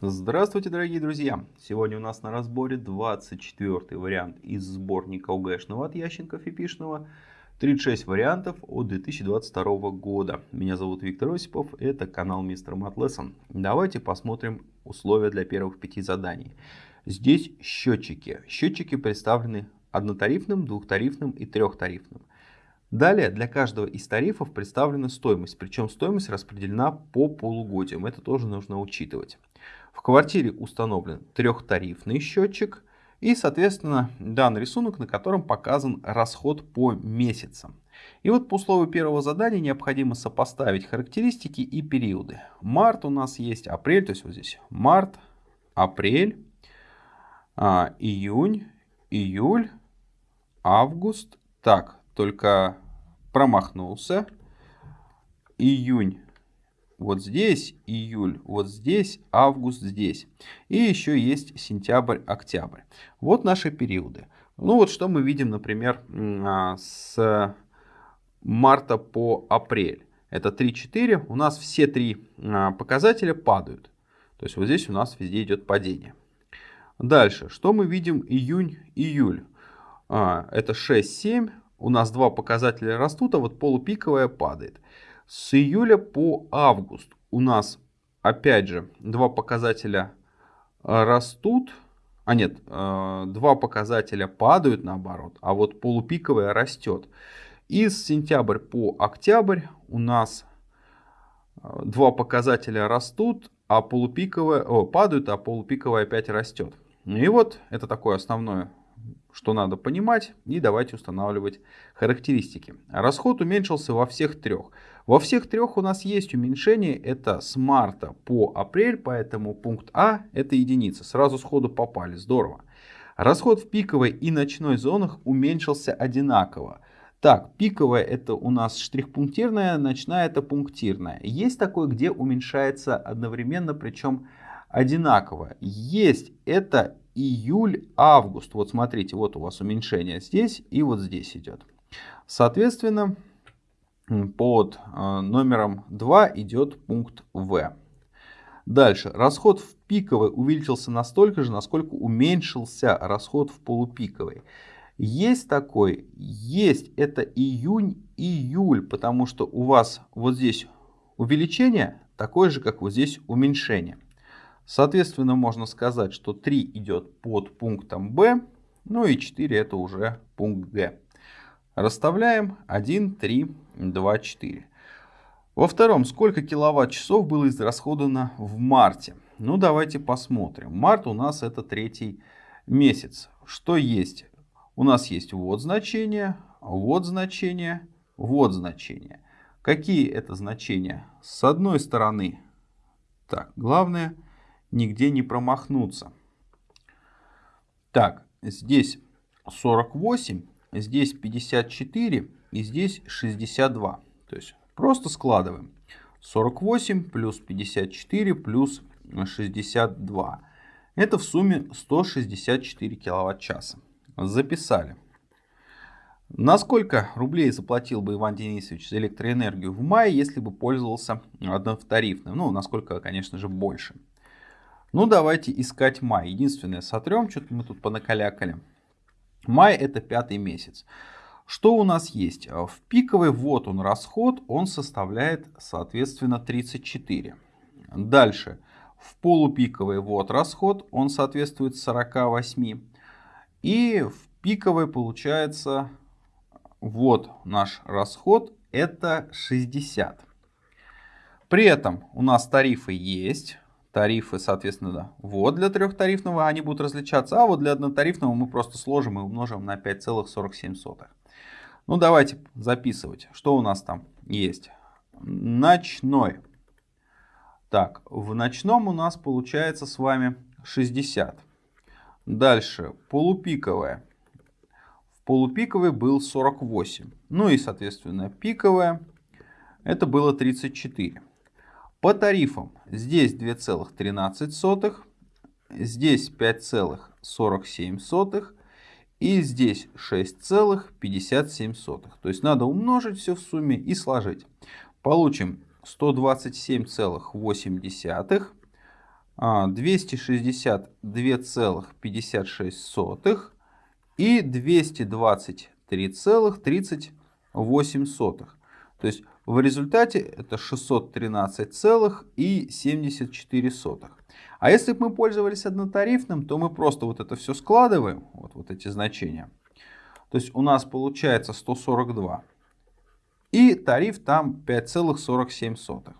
Здравствуйте, дорогие друзья! Сегодня у нас на разборе 24 вариант из сборника УГшного от Ященков и Пишного. 36 вариантов от 2022 года. Меня зовут Виктор Осипов, это канал Мистер Мат Lesson. Давайте посмотрим условия для первых пяти заданий. Здесь счетчики. Счетчики представлены однотарифным, двухтарифным и трехтарифным. Далее для каждого из тарифов представлена стоимость, причем стоимость распределена по полугодиям, это тоже нужно учитывать. В квартире установлен трехтарифный счетчик и, соответственно, данный рисунок, на котором показан расход по месяцам. И вот по условию первого задания необходимо сопоставить характеристики и периоды. Март у нас есть, апрель, то есть вот здесь март, апрель, а, июнь, июль, август. Так, только промахнулся. Июнь, вот здесь июль, вот здесь август, здесь. И еще есть сентябрь, октябрь. Вот наши периоды. Ну вот что мы видим, например, а, с марта по апрель. Это 3-4. У нас все три а, показателя падают. То есть вот здесь у нас везде идет падение. Дальше, что мы видим июнь, июль. А, это 6-7. У нас два показателя растут, а вот полупиковая падает. С июля по август у нас опять же два показателя э, растут, а нет, э, два показателя падают наоборот, а вот полупиковая растет. И с сентябрь по октябрь у нас э, два показателя растут, а полупиковая о, падают, а полупиковая опять растет. И вот это такое основное что надо понимать, и давайте устанавливать характеристики. Расход уменьшился во всех трех. Во всех трех у нас есть уменьшение, это с марта по апрель, поэтому пункт А это единица, сразу сходу попали, здорово. Расход в пиковой и ночной зонах уменьшился одинаково. Так, пиковая это у нас штрих-пунктирная, ночная это пунктирная. Есть такое, где уменьшается одновременно, причем одинаково. Есть это июль-август. Вот смотрите, вот у вас уменьшение здесь и вот здесь идет. Соответственно, под э, номером 2 идет пункт В. Дальше. Расход в пиковой увеличился настолько же, насколько уменьшился расход в полупиковой. Есть такой? Есть. Это июнь-июль, потому что у вас вот здесь увеличение такое же, как вот здесь уменьшение. Соответственно, можно сказать, что 3 идет под пунктом Б, ну и 4 это уже пункт Г. Расставляем 1, 3, 2, 4. Во втором, сколько киловатт-часов было израсходовано в марте? Ну, давайте посмотрим. Март у нас это третий месяц. Что есть? У нас есть вот значение, вот значение, вот значение. Какие это значения? С одной стороны, так, главное – нигде не промахнуться. Так, здесь 48, здесь 54 и здесь 62. То есть просто складываем. 48 плюс 54 плюс 62. Это в сумме 164 киловатт-часа. Записали. На сколько рублей заплатил бы Иван Денисович за электроэнергию в мае, если бы пользовался однотарифным? Ну, насколько, конечно же, больше. Ну, давайте искать май. Единственное, сотрем, что-то мы тут понакалякали. Май это пятый месяц. Что у нас есть? В пиковый вот он расход, он составляет, соответственно, 34. Дальше. В полупиковый вот расход, он соответствует 48. И в пиковый получается, вот наш расход, это 60. При этом у нас тарифы есть тарифы, соответственно, да. вот для трехтарифного они будут различаться, а вот для однотарифного мы просто сложим и умножим на 5,47. Ну давайте записывать, что у нас там есть. Ночной. Так, в ночном у нас получается с вами 60. Дальше, полупиковая. В полупиковой был 48. Ну и, соответственно, пиковая. Это было 34. По тарифам здесь 2,13, здесь 5,47 и здесь 6,57. То есть надо умножить все в сумме и сложить. Получим 127,8 262,56 и 223,38. То есть в результате это 613,74. А если бы мы пользовались однотарифным, то мы просто вот это все складываем, вот, вот эти значения. То есть у нас получается 142. И тариф там 5,47.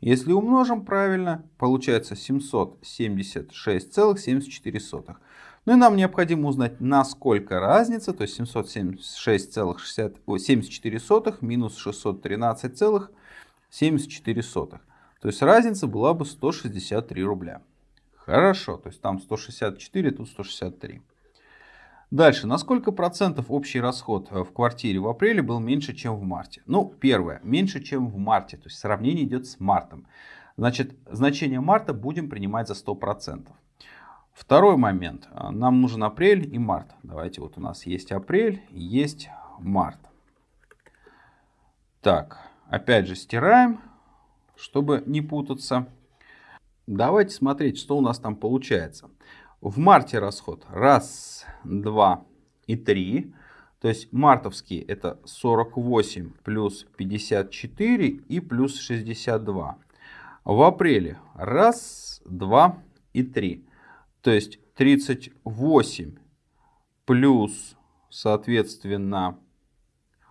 Если умножим правильно, получается 776,74. Ну и нам необходимо узнать, насколько разница, то есть 776,74 минус 613,74. То есть разница была бы 163 рубля. Хорошо, то есть там 164, тут 163. Дальше, на сколько процентов общий расход э, в квартире в апреле был меньше, чем в марте? Ну, первое, меньше, чем в марте, то есть сравнение идет с мартом. Значит, значение марта будем принимать за 100%. Второй момент, э, нам нужен апрель и март. Давайте, вот у нас есть апрель, есть март. Так, опять же стираем, чтобы не путаться. Давайте смотреть, что у нас там получается. В марте расход раз, два и три. То есть мартовский это 48 плюс 54 и плюс 62. В апреле раз, два и три. То есть 38 плюс, соответственно,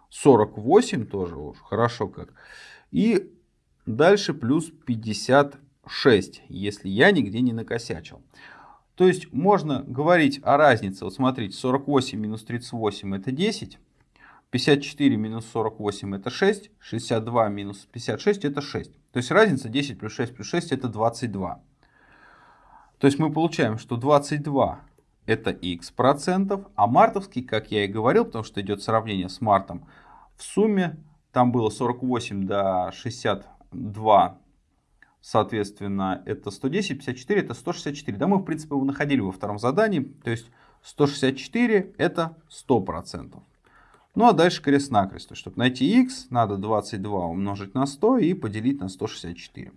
48 тоже уж хорошо как. И Дальше плюс 56, если я нигде не накосячил. То есть можно говорить о разнице. Вот смотрите, 48 минус 38 это 10. 54 минус 48 это 6. 62 минус 56 это 6. То есть разница 10 плюс 6 плюс 6 это 22. То есть мы получаем, что 22 это x процентов, а мартовский, как я и говорил, потому что идет сравнение с мартом, в сумме там было 48 до 60 2, соответственно, это 110, 54 это 164. Да, мы, в принципе, его находили во втором задании. То есть 164 это 100%. Ну а дальше крест-накрест. Чтобы найти x, надо 22 умножить на 100 и поделить на 164.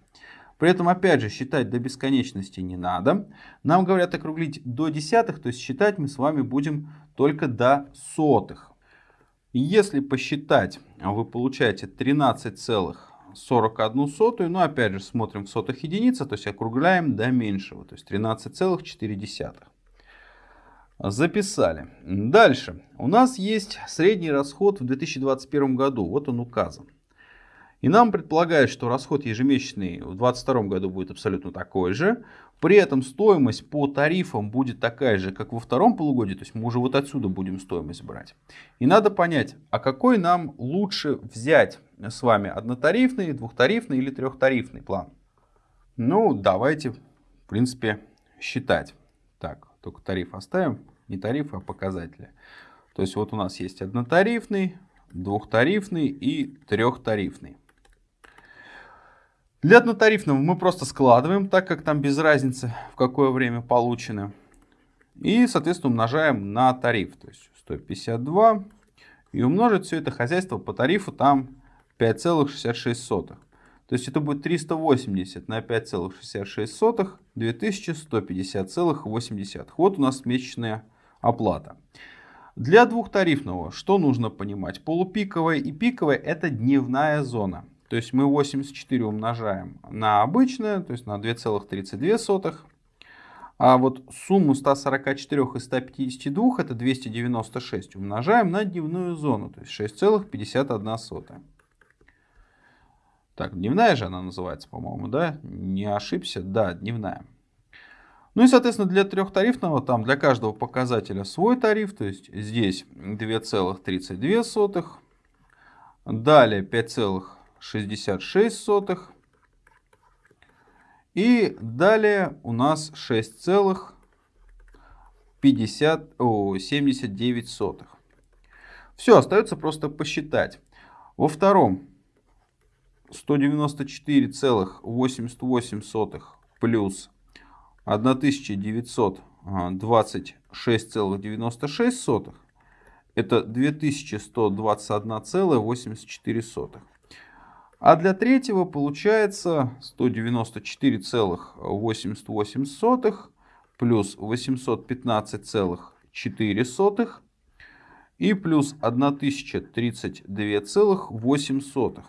При этом, опять же, считать до бесконечности не надо. Нам говорят округлить до десятых, то есть считать мы с вами будем только до сотых. Если посчитать, вы получаете 13 целых 41 сотую. Но опять же смотрим в сотых единица, то есть округляем до меньшего, то есть 13,4. Записали. Дальше. У нас есть средний расход в 2021 году. Вот он указан. И нам предполагают, что расход ежемесячный в 2022 году будет абсолютно такой же. При этом стоимость по тарифам будет такая же, как во втором полугодии. То есть мы уже вот отсюда будем стоимость брать. И надо понять, а какой нам лучше взять с вами однотарифный, двухтарифный или трехтарифный план. Ну, давайте, в принципе, считать. Так, только тариф оставим. Не тариф, а показатели. То есть вот у нас есть однотарифный, двухтарифный и трехтарифный. Для однотарифного мы просто складываем, так как там без разницы, в какое время получены. И, соответственно, умножаем на тариф. То есть 152. И умножить все это хозяйство по тарифу там 5,66. То есть это будет 380 на 5,66, 2150,80. Вот у нас месячная оплата. Для двухтарифного что нужно понимать? Полупиковая и пиковая это дневная зона. То есть мы 84 умножаем на обычное, то есть на 2,32. А вот сумму 144 и 152, это 296, умножаем на дневную зону, то есть 6,51. Так, дневная же она называется, по-моему, да? Не ошибся? Да, дневная. Ну и, соответственно, для трехтарифного там для каждого показателя свой тариф. То есть здесь 2,32. Далее 5, 66. И далее у нас 6,79. Все, остается просто посчитать. Во втором 194,88 плюс 1926,96 это 2121,84. А для третьего получается 194,88 плюс 815,4 и плюс 1032,8.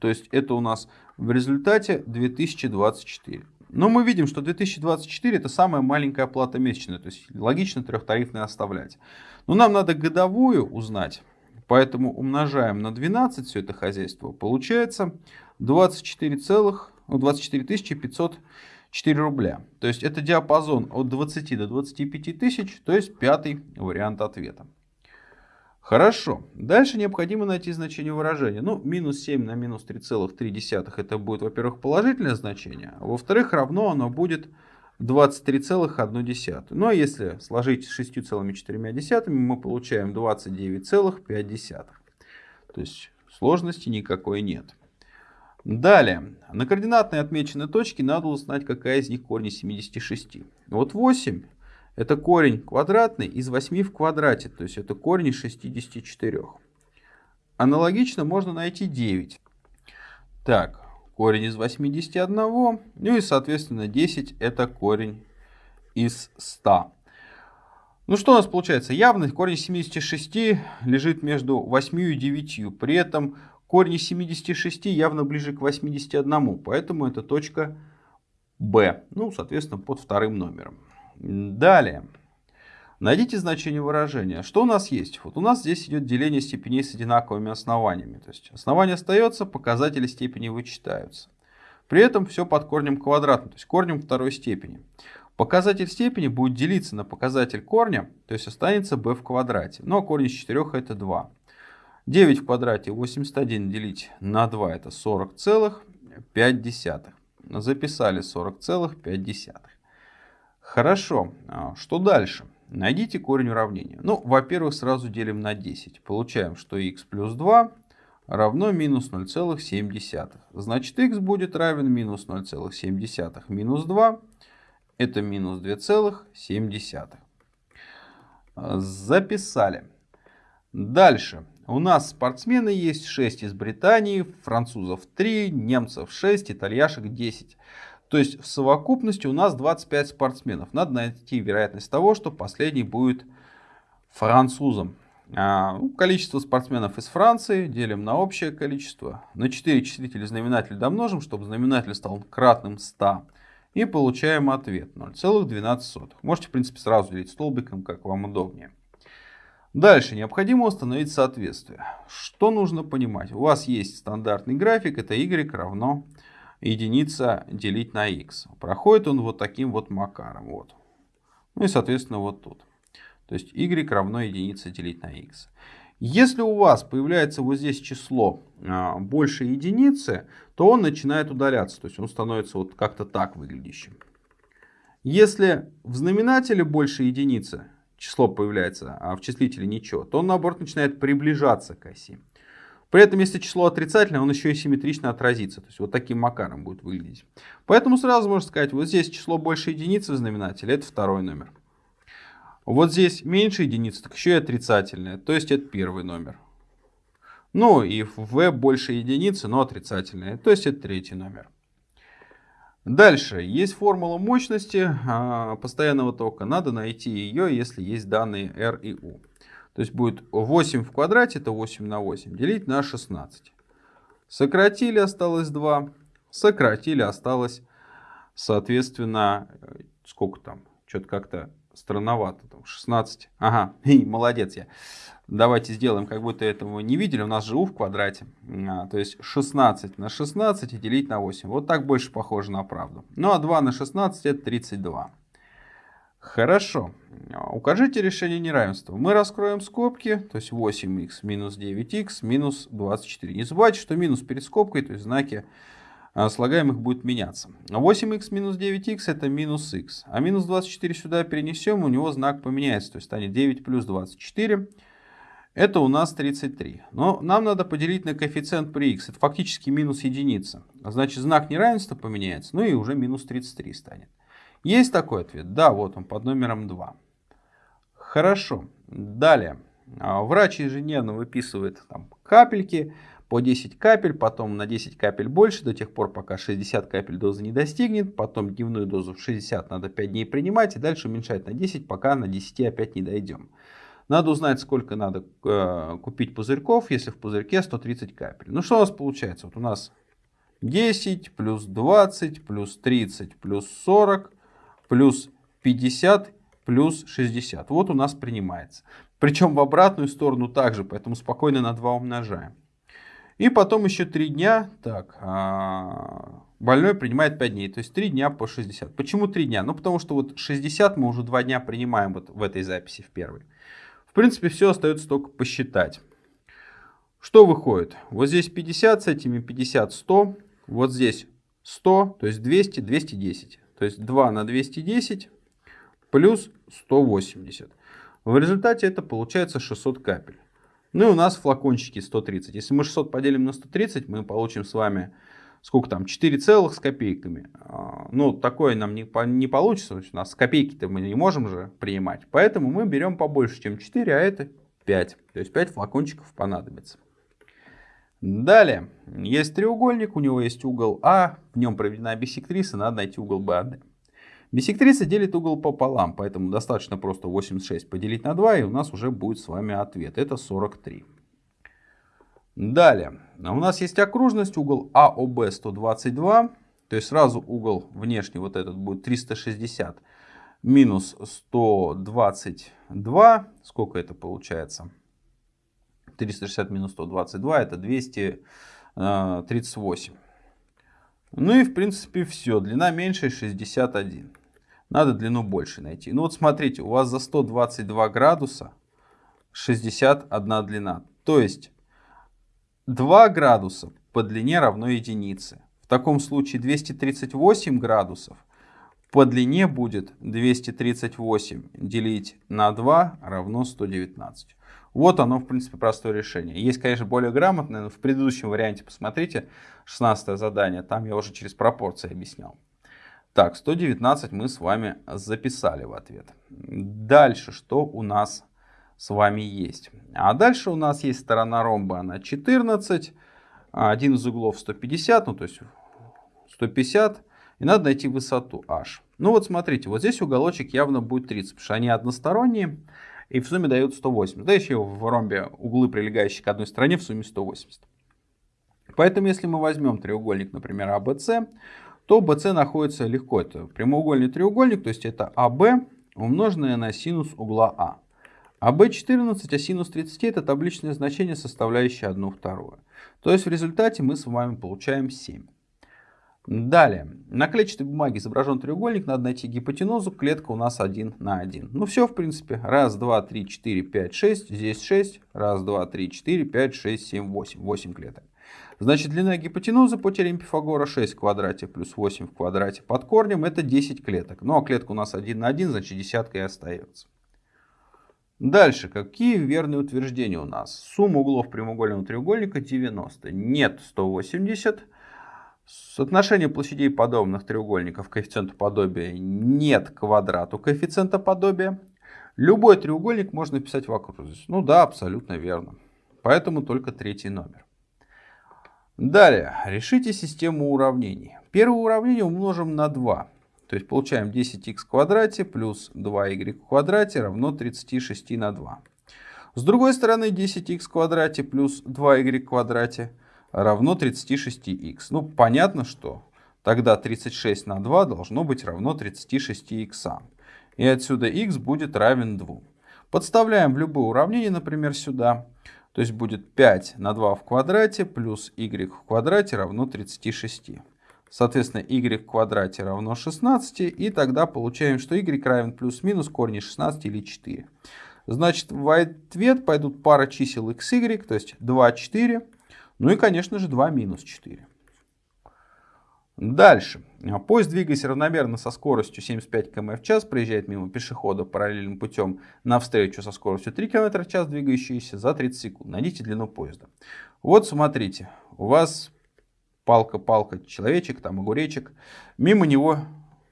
То есть это у нас в результате 2024. Но мы видим, что 2024 это самая маленькая оплата месячная. То есть логично трехтарифная оставлять. Но нам надо годовую узнать. Поэтому умножаем на 12 все это хозяйство. Получается 24, целых, 24 504 рубля. То есть это диапазон от 20 до 25 тысяч. То есть пятый вариант ответа. Хорошо. Дальше необходимо найти значение выражения. Ну, минус 7 на минус 3,3 это будет, во-первых, положительное значение. А во-вторых, равно оно будет 23,1. Ну, а если сложить с 6,4, мы получаем 29,5. То есть сложности никакой нет. Далее. На координатной отмеченной точке надо узнать, какая из них корень 76. Вот 8 это корень квадратный из 8 в квадрате, то есть это корень из 64. Аналогично можно найти 9. Так, корень из 81, ну и соответственно 10 это корень из 100. Ну что у нас получается? Явно корень 76 лежит между 8 и 9. При этом корень 76 явно ближе к 81, поэтому это точка B. Ну, соответственно, под вторым номером. Далее. Найдите значение выражения. Что у нас есть? Вот у нас здесь идет деление степеней с одинаковыми основаниями. То есть основание остается, показатели степени вычитаются. При этом все под корнем квадратным, то есть корнем второй степени. Показатель степени будет делиться на показатель корня, то есть останется b в квадрате. Ну а корень из 4 это 2. 9 в квадрате 81 делить на 2 это 40,5. Записали 40,5. Хорошо, а что дальше? Найдите корень уравнения. Ну, во-первых, сразу делим на 10. Получаем, что x плюс 2 равно минус 0,7. Значит, x будет равен минус 0,7 минус 2. Это минус 2,7. Записали. Дальше. У нас спортсмены есть 6 из Британии, французов 3, немцев 6, итальяшек 10. То есть в совокупности у нас 25 спортсменов. Надо найти вероятность того, что последний будет французом. А, ну, количество спортсменов из Франции делим на общее количество. На 4 числителя знаменатель домножим, чтобы знаменатель стал кратным 100. И получаем ответ 0,12. Можете, в принципе, сразу делить столбиком, как вам удобнее. Дальше необходимо установить соответствие. Что нужно понимать? У вас есть стандартный график, это y равно единица делить на x. Проходит он вот таким вот макаром. Вот. Ну и соответственно вот тут. То есть y равно единице делить на x. Если у вас появляется вот здесь число а, больше единицы, то он начинает удаляться. То есть он становится вот как-то так выглядящим. Если в знаменателе больше единицы число появляется, а в числителе ничего, то он наоборот начинает приближаться к оси. При этом, если число отрицательное, он еще и симметрично отразится. То есть вот таким макаром будет выглядеть. Поэтому сразу можно сказать, вот здесь число больше единицы в знаменателе, это второй номер. Вот здесь меньше единицы, так еще и отрицательное, то есть это первый номер. Ну и в больше единицы, но отрицательное, то есть это третий номер. Дальше, есть формула мощности а, постоянного тока, надо найти ее, если есть данные R и U. То есть будет 8 в квадрате, это 8 на 8, делить на 16. Сократили, осталось 2. Сократили, осталось, соответственно, э, сколько там? Что-то как-то странновато. Там 16. Ага, молодец я. Давайте сделаем, как будто этого не видели. У нас же u в квадрате. А, то есть 16 на 16 и делить на 8. Вот так больше похоже на правду. Ну а 2 на 16 это 32. Хорошо. Укажите решение неравенства. Мы раскроем скобки, то есть 8х минус 9х минус 24. Не забывайте, что минус перед скобкой, то есть знаки а, слагаемых будут меняться. 8х минус 9х это минус х. А минус 24 сюда перенесем, у него знак поменяется, то есть станет 9 плюс 24. Это у нас 33. Но нам надо поделить на коэффициент при х. Это фактически минус единица. Значит, знак неравенства поменяется, ну и уже минус 33 станет. Есть такой ответ? Да, вот он под номером 2. Хорошо. Далее. А, врач ежедневно выписывает там, капельки, по 10 капель, потом на 10 капель больше, до тех пор, пока 60 капель дозы не достигнет, потом дневную дозу в 60 надо 5 дней принимать, и дальше уменьшать на 10, пока на 10 опять не дойдем. Надо узнать, сколько надо э, купить пузырьков, если в пузырьке 130 капель. Ну что у нас получается? Вот у нас 10 плюс 20 плюс 30 плюс 40 плюс 50 плюс 60. Вот у нас принимается. Причем в обратную сторону также, поэтому спокойно на 2 умножаем. И потом еще 3 дня, так, а, больной принимает 5 дней, то есть 3 дня по 60. Почему 3 дня? Ну потому что вот 60 мы уже 2 дня принимаем вот в этой записи в первой. В принципе все остается только посчитать. Что выходит? Вот здесь 50, с этими 50, 100. Вот здесь 100, то есть 200, 210. То есть 2 на 210 плюс 180. В результате это получается 600 капель. Ну и у нас флакончики 130. Если мы 600 поделим на 130, мы получим с вами сколько там, 4 целых с копейками. А, ну, такое нам не, не получится. У нас копейки-то мы не можем же принимать. Поэтому мы берем побольше, чем 4, а это 5. То есть 5 флакончиков понадобится. Далее, есть треугольник, у него есть угол А, в нем проведена биссектриса, надо найти угол БАД. Биссектриса делит угол пополам, поэтому достаточно просто 86 поделить на 2, и у нас уже будет с вами ответ. Это 43. Далее, у нас есть окружность, угол АОБ 122, то есть сразу угол внешний вот этот будет 360 минус 122, сколько это получается? 360 минус 122 это 238. Ну и в принципе все. Длина меньше 61. Надо длину больше найти. Ну вот смотрите, у вас за 122 градуса 61 длина. То есть 2 градуса по длине равно единице. В таком случае 238 градусов по длине будет 238 делить на 2 равно 119. Вот оно, в принципе, простое решение. Есть, конечно, более грамотное, но в предыдущем варианте, посмотрите, 16 задание, там я уже через пропорции объяснял. Так, 119 мы с вами записали в ответ. Дальше, что у нас с вами есть? А дальше у нас есть сторона ромба, она 14, один из углов 150, ну то есть 150, и надо найти высоту h. Ну вот смотрите, вот здесь уголочек явно будет 30, потому что они односторонние и в сумме дают 180. Да еще в ромбе углы, прилегающие к одной стороне, в сумме 180. Поэтому если мы возьмем треугольник, например, ABC, то BC находится легко. Это прямоугольный треугольник, то есть это AB умноженное на синус угла А. АБ 14, а синус 30 это табличное значение, составляющее 1 вторую. То есть в результате мы с вами получаем 7. Далее, на клетчатой бумаге изображен треугольник, надо найти гипотенузу, клетка у нас 1 на 1. Ну все, в принципе, раз, два, три, четыре, пять, шесть, здесь 6, раз, два, три, четыре, пять, шесть, семь, восемь, 8 клеток. Значит, длина гипотенузы по теореме Пифагора 6 в квадрате плюс 8 в квадрате под корнем это 10 клеток. Ну а клетка у нас 1 на 1, значит десятка и остается. Дальше, какие верные утверждения у нас? Сумма углов прямоугольного треугольника 90. Нет 180. Соотношение площадей подобных треугольников коэффициенту подобия нет квадрату коэффициента подобия. Любой треугольник можно писать в окружность. Ну да, абсолютно верно. Поэтому только третий номер. Далее, решите систему уравнений. Первое уравнение умножим на 2. То есть получаем 10х в квадрате плюс 2y в квадрате равно 36 на 2. С другой стороны 10х в квадрате плюс 2y в квадрате равно 36х. Ну, понятно, что тогда 36 на 2 должно быть равно 36х. И отсюда х будет равен 2. Подставляем в любое уравнение, например, сюда. То есть будет 5 на 2 в квадрате плюс y в квадрате равно 36. Соответственно, y в квадрате равно 16. И тогда получаем, что y равен плюс-минус корни 16 или 4. Значит, в ответ пойдут пара чисел x, y, то есть 2, 4. Ну и, конечно же, 2 минус 4. Дальше. Поезд, двигаясь равномерно со скоростью 75 км в час, проезжает мимо пешехода параллельным путем навстречу со скоростью 3 км в час, двигающийся за 30 секунд. Найдите длину поезда. Вот смотрите, у вас палка-палка, человечек, там огуречек, мимо него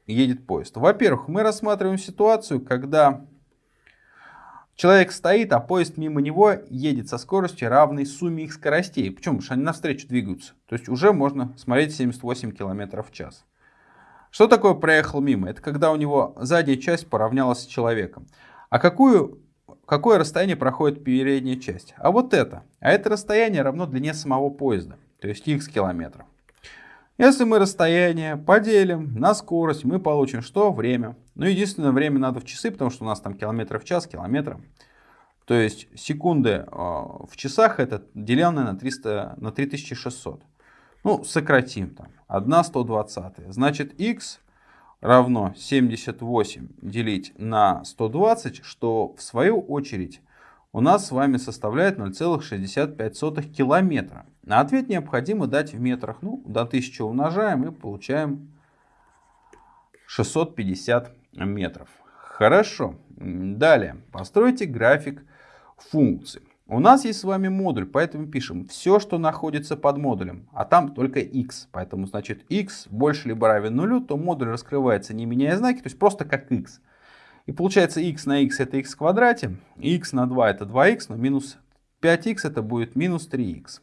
едет поезд. Во-первых, мы рассматриваем ситуацию, когда Человек стоит, а поезд мимо него едет со скоростью равной сумме их скоростей. Почему? Потому что они навстречу двигаются. То есть уже можно смотреть 78 км в час. Что такое проехал мимо? Это когда у него задняя часть поравнялась с человеком. А какую, какое расстояние проходит передняя часть? А вот это. А это расстояние равно длине самого поезда. То есть x километров. Если мы расстояние поделим на скорость, мы получим что? Время. Ну, единственное, время надо в часы, потому что у нас там километры в час, километры. То есть секунды а, в часах это деленное на, 300, на 3600. Ну, сократим там. 1 120. Значит, x равно 78 делить на 120, что в свою очередь у нас с вами составляет 0,65 километра. На ответ необходимо дать в метрах. Ну, до 1000 умножаем и получаем 650 метров. Хорошо. Далее. Постройте график функций. У нас есть с вами модуль, поэтому пишем все, что находится под модулем, а там только x. Поэтому, значит, x больше либо равен нулю, то модуль раскрывается не меняя знаки, то есть просто как x. И получается x на x это x в квадрате, x на 2 это 2x, но минус 5x это будет минус 3x.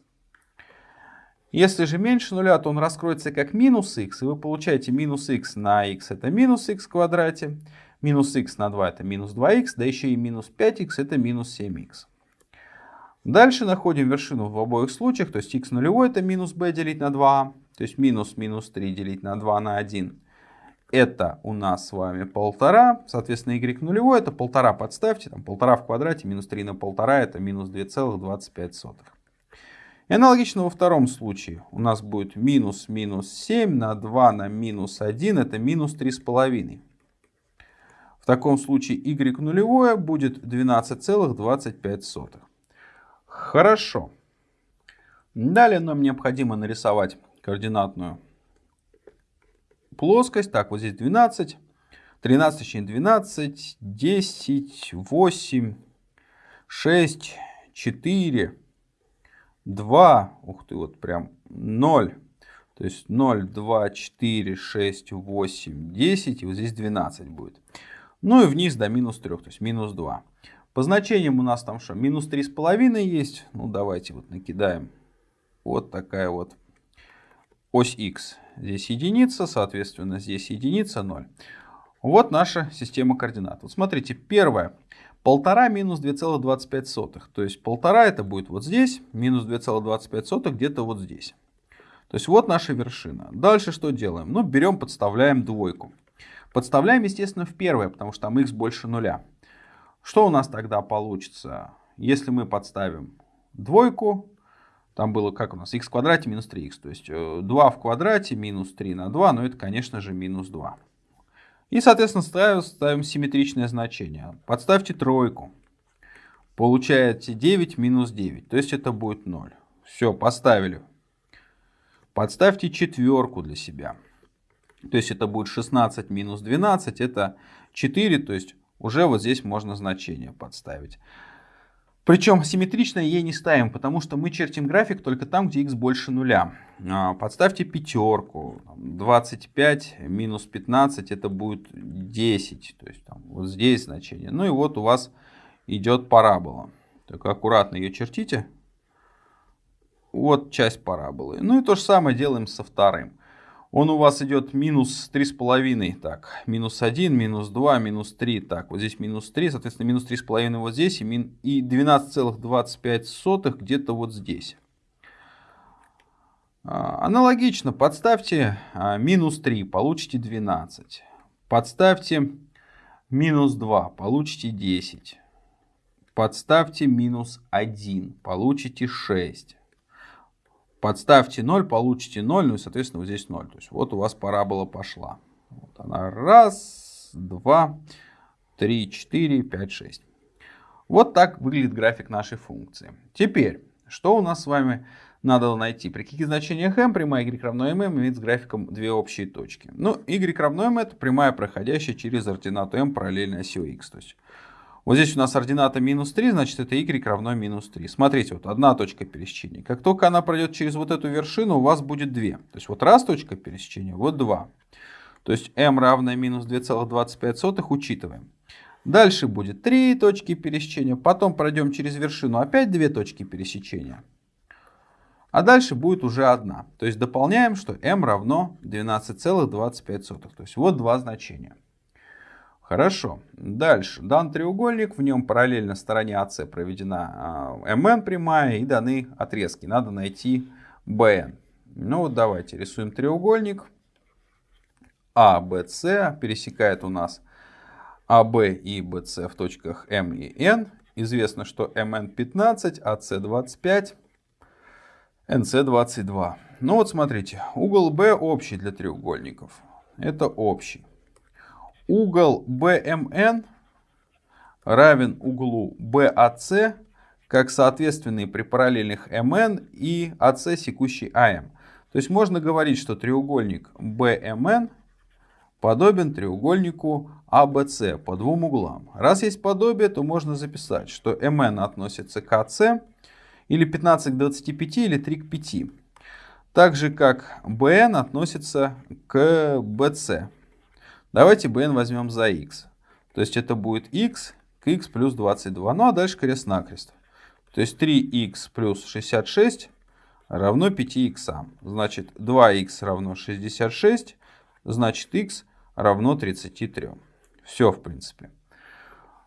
Если же меньше нуля, то он раскроется как минус x, и вы получаете минус x на x это минус x в квадрате, минус x на 2 это минус 2x, да еще и минус 5x это минус 7x. Дальше находим вершину в обоих случаях, то есть x нулевой это минус b делить на 2, то есть минус минус 3 делить на 2 на 1 это у нас с вами полтора, соответственно, y нулевой это полтора подставьте, там полтора в квадрате, минус 3 на полтора это минус 2,25. И аналогично во втором случае у нас будет минус минус 7 на 2 на минус 1 это минус 3,5. В таком случае y нулевое будет 12,25. Хорошо. Далее нам необходимо нарисовать координатную плоскость. Так, вот здесь 12, 13, точнее 12, 10, 8, 6, 4, 2, ух ты, вот прям 0. То есть 0, 2, 4, 6, 8, 10, и вот здесь 12 будет. Ну и вниз до минус 3, то есть минус 2. По значениям у нас там что, минус 3,5 есть. Ну давайте вот накидаем. Вот такая вот ось x. Здесь единица, соответственно, здесь единица 0. Вот наша система координат. Вот смотрите, первое. Полтора минус 2,25. То есть полтора это будет вот здесь, минус 2,25 где-то вот здесь. То есть вот наша вершина. Дальше что делаем? Ну, берем, подставляем двойку. Подставляем, естественно, в первое, потому что там x больше нуля. Что у нас тогда получится? Если мы подставим двойку, там было как у нас, x в квадрате минус 3x. То есть 2 э, в квадрате минус 3 на 2, но это, конечно же, минус 2. И, соответственно, ставим, ставим симметричное значение. Подставьте тройку. Получаете 9 минус 9. То есть это будет 0. Все, поставили. Подставьте четверку для себя. То есть это будет 16 минус 12. Это 4. То есть уже вот здесь можно значение подставить. Причем симметрично ей не ставим, потому что мы чертим график только там, где x больше нуля. А, подставьте пятерку. 25 минус 15 это будет 10. То есть там, вот здесь значение. Ну и вот у вас идет парабола. Только аккуратно ее чертите. Вот часть параболы. Ну и то же самое делаем со вторым он у вас идет минус 3,5. Так, минус 1, минус 2, минус 3. Так, вот здесь минус 3, соответственно, минус 3,5 вот здесь и, мин... и 12,25 где-то вот здесь. А, аналогично, подставьте а, минус 3, получите 12. Подставьте минус 2, получите 10. Подставьте минус 1, получите 6. Подставьте 0, получите 0, ну и, соответственно, вот здесь 0. То есть вот у вас парабола пошла. Вот она раз, два, три, четыре, пять, шесть. Вот так выглядит график нашей функции. Теперь, что у нас с вами надо найти? При каких значениях m прямая y равно m имеет с графиком две общие точки. Ну, y равно m это прямая, проходящая через ординату m параллельно оси x. То есть вот здесь у нас ордината минус 3, значит это y равно минус 3. Смотрите, вот одна точка пересечения. Как только она пройдет через вот эту вершину, у вас будет 2. То есть вот раз точка пересечения, вот 2. То есть m равное минус 2,25 учитываем. Дальше будет три точки пересечения. Потом пройдем через вершину опять две точки пересечения. А дальше будет уже одна. То есть дополняем, что m равно 12,25. То есть вот два значения. Хорошо. Дальше. Дан треугольник, в нем параллельно стороне АС проведена МН а, прямая и даны отрезки. Надо найти БН. Ну вот давайте рисуем треугольник. АБС пересекает у нас АБ и БС в точках М и Н. Известно, что МН 15, АС 25, НС 22. Ну вот смотрите, угол Б общий для треугольников. Это общий. Угол BMN равен углу BAC, как соответственные при параллельных MN и AC секущий AM. То есть можно говорить, что треугольник BMN подобен треугольнику ABC по двум углам. Раз есть подобие, то можно записать, что MN относится к AC, или 15 к 25, или 3 к 5. Так же, как BN относится к BC. Давайте bn возьмем за x. То есть это будет x к x плюс 22. Ну а дальше крест-накрест. То есть 3x плюс 66 равно 5x. Значит 2x равно 66, значит x равно 33. Все в принципе.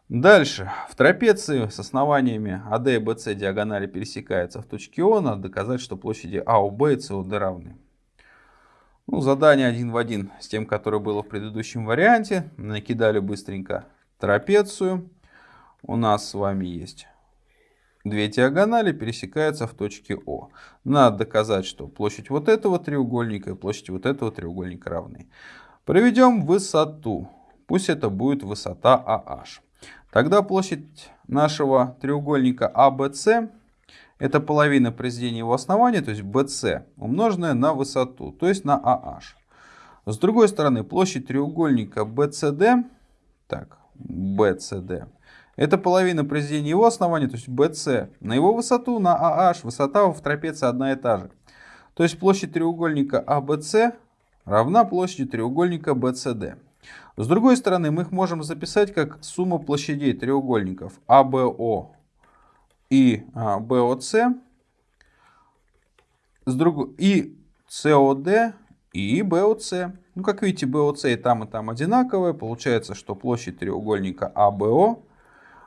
Дальше. В трапеции с основаниями AD и BC диагонали пересекаются в точке О. Надо доказать, что площади АОБ и СОД равны. Ну, задание один в один с тем, которое было в предыдущем варианте. Накидали быстренько трапецию. У нас с вами есть две диагонали, пересекаются в точке О. Надо доказать, что площадь вот этого треугольника и площадь вот этого треугольника равны. Проведем высоту. Пусть это будет высота AH. Тогда площадь нашего треугольника ABC это половина произведения его основания, то есть BC, умноженная на высоту, то есть на AH. С другой стороны, площадь треугольника BCD, так, BCD, это половина произведения его основания, то есть BC, на его высоту, на AH, высота в трапеции одна и та же. То есть площадь треугольника ABC равна площади треугольника BCD. С другой стороны, мы их можем записать как сумма площадей треугольников ABO и BOC, а, с друг... и COD и BOC. Ну, как видите, BOC и там, и там одинаковые. Получается, что площадь треугольника ABO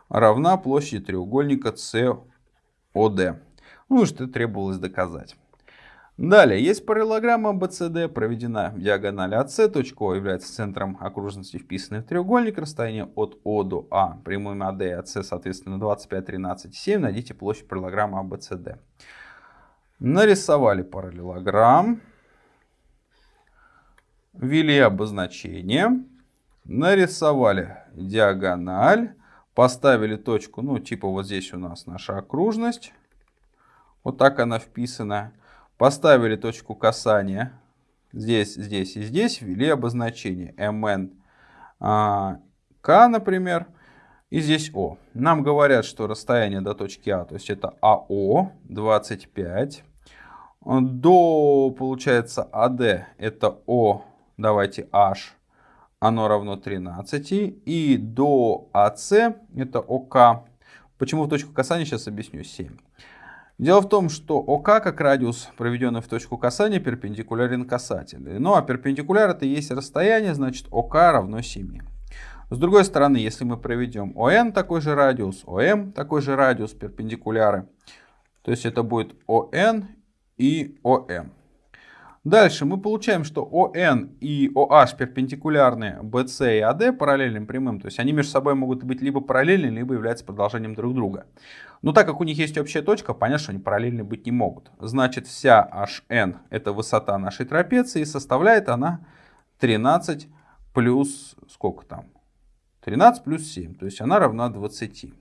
равна площади треугольника COD. Ну, что требовалось доказать. Далее, есть параллелограмма BCD, проведена в диагонали AC. Точка О является центром окружности, вписанной в треугольник. Расстояние от О до А прямыми AD и AC, соответственно, 25, 13, 7. Найдите площадь параллелограмма ABCD. Нарисовали параллелограмм. Ввели обозначение. Нарисовали диагональ. Поставили точку, ну, типа вот здесь у нас наша окружность. Вот так она вписана. Поставили точку касания здесь, здесь и здесь, ввели обозначение mn а, k, например, и здесь o. Нам говорят, что расстояние до точки А, то есть это АО 25. До, получается, АД это О, давайте H, оно равно 13. И до АС это ОК. Почему в точку касания, сейчас объясню, 7. Дело в том, что ОК как радиус, проведенный в точку касания, перпендикулярен касателю. Ну а перпендикуляр это есть расстояние, значит ОК равно 7. С другой стороны, если мы проведем ОН такой же радиус, ОМ такой же радиус перпендикуляры, то есть это будет ОН и ОМ. Дальше мы получаем, что ОН и OH перпендикулярны BC и AD параллельным прямым. То есть они между собой могут быть либо параллельны, либо являются продолжением друг друга. Но так как у них есть общая точка, понятно, что они параллельны быть не могут. Значит, вся HN это высота нашей трапеции, и составляет она 13 плюс сколько там? 13 плюс 7, то есть она равна 20.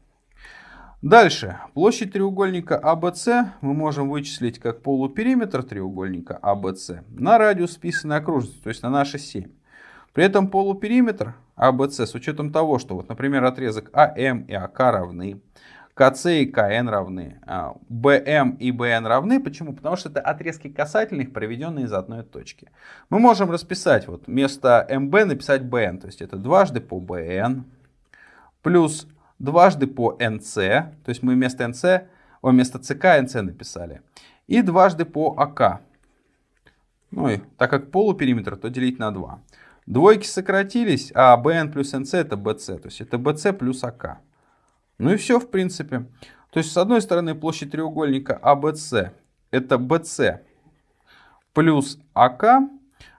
Дальше. Площадь треугольника ABC а мы можем вычислить как полупериметр треугольника ABC а на радиус списанной окружности, то есть на наши 7. При этом полупериметр ABC с учетом того, что, вот, например, отрезок АМ и АК равны, КЦ и КН равны, БМ и БН равны. Почему? Потому что это отрезки касательных, проведенные из одной точки. Мы можем расписать, вот вместо МБ написать БН, то есть это дважды по БН плюс дважды по NC, то есть мы вместо NC, о, вместо ЦК NC написали, и дважды по АК. Ну и так как полупериметр, то делить на 2. Двойки сократились, а BN плюс NC это BC, то есть это BC плюс АК. Ну и все в принципе. То есть с одной стороны площадь треугольника ABC это BC плюс АК.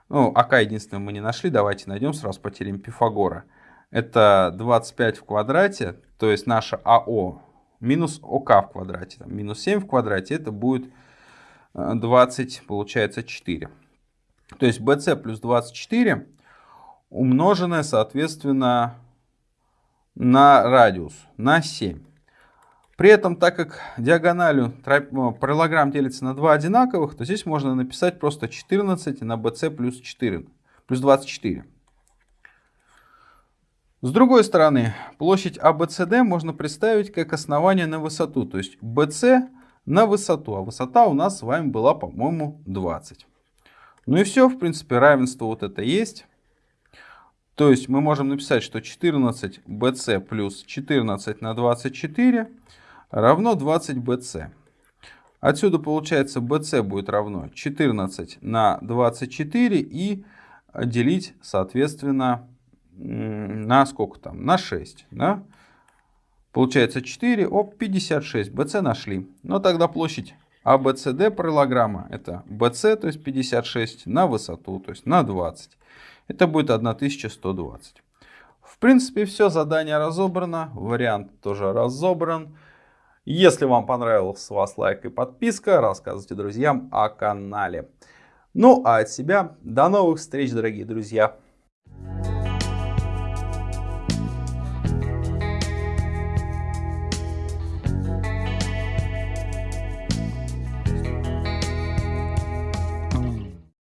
Ну, АК единственное мы не нашли, давайте найдем сразу по теореме Пифагора. Это 25 в квадрате, то есть наша АО минус ОК в квадрате. Там, минус 7 в квадрате, это будет 20, э, получается 4. То есть BC плюс 24 умноженное, соответственно, на радиус, на 7. При этом, так как диагональю параллелограмм делится на два одинаковых, то здесь можно написать просто 14 на BC плюс 4, плюс 24. С другой стороны, площадь ABCD можно представить как основание на высоту, то есть BC на высоту, а высота у нас с вами была, по-моему, 20. Ну и все, в принципе, равенство вот это есть. То есть мы можем написать, что 14 BC плюс 14 на 24 равно 20 BC. Отсюда получается BC будет равно 14 на 24 и делить, соответственно, на сколько там? На 6. Да? Получается 4, оп, 56. BC нашли. Но тогда площадь ABCD параллограмма это BC, то есть 56, на высоту, то есть на 20. Это будет 1120. В принципе, все, задание разобрано, вариант тоже разобран. Если вам понравилось, с вас лайк и подписка, рассказывайте друзьям о канале. Ну а от себя до новых встреч, дорогие друзья.